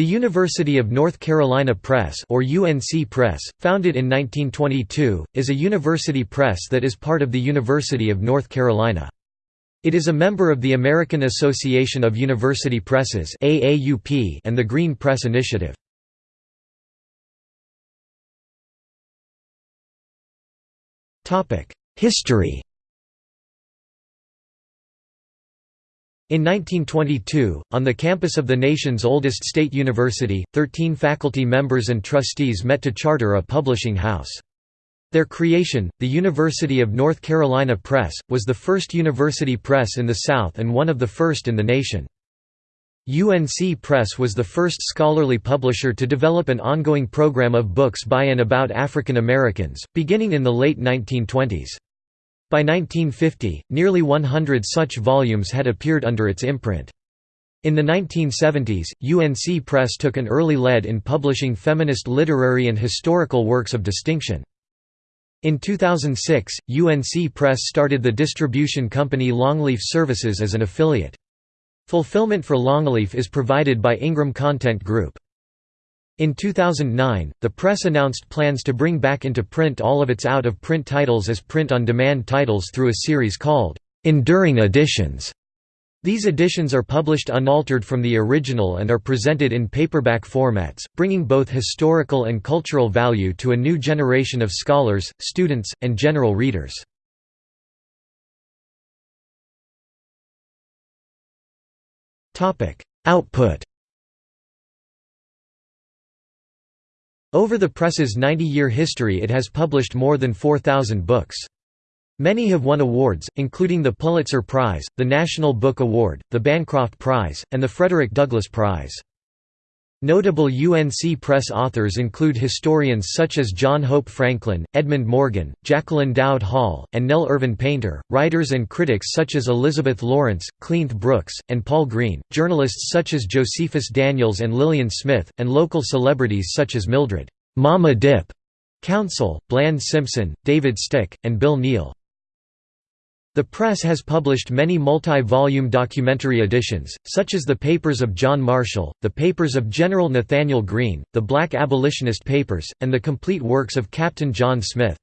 The University of North Carolina Press or UNC Press, founded in 1922, is a university press that is part of the University of North Carolina. It is a member of the American Association of University Presses and the Green Press Initiative. History In 1922, on the campus of the nation's oldest state university, 13 faculty members and trustees met to charter a publishing house. Their creation, the University of North Carolina Press, was the first university press in the South and one of the first in the nation. UNC Press was the first scholarly publisher to develop an ongoing program of books by and about African Americans, beginning in the late 1920s. By 1950, nearly 100 such volumes had appeared under its imprint. In the 1970s, UNC Press took an early lead in publishing feminist literary and historical works of distinction. In 2006, UNC Press started the distribution company Longleaf Services as an affiliate. Fulfillment for Longleaf is provided by Ingram Content Group. In 2009, the press announced plans to bring back into print all of its out-of-print titles as print-on-demand titles through a series called, "'Enduring Editions". These editions are published unaltered from the original and are presented in paperback formats, bringing both historical and cultural value to a new generation of scholars, students, and general readers. Output Over the press's 90-year history it has published more than 4,000 books. Many have won awards, including the Pulitzer Prize, the National Book Award, the Bancroft Prize, and the Frederick Douglass Prize. Notable UNC Press authors include historians such as John Hope Franklin, Edmund Morgan, Jacquelyn Dowd Hall, and Nell Irvin Painter, writers and critics such as Elizabeth Lawrence, Cleanth Brooks, and Paul Green, journalists such as Josephus Daniels and Lillian Smith, and local celebrities such as Mildred Mama Dip Council, Bland Simpson, David Stick, and Bill Neal. The press has published many multi-volume documentary editions, such as The Papers of John Marshall, The Papers of General Nathanael Greene, The Black Abolitionist Papers, and the complete works of Captain John Smith.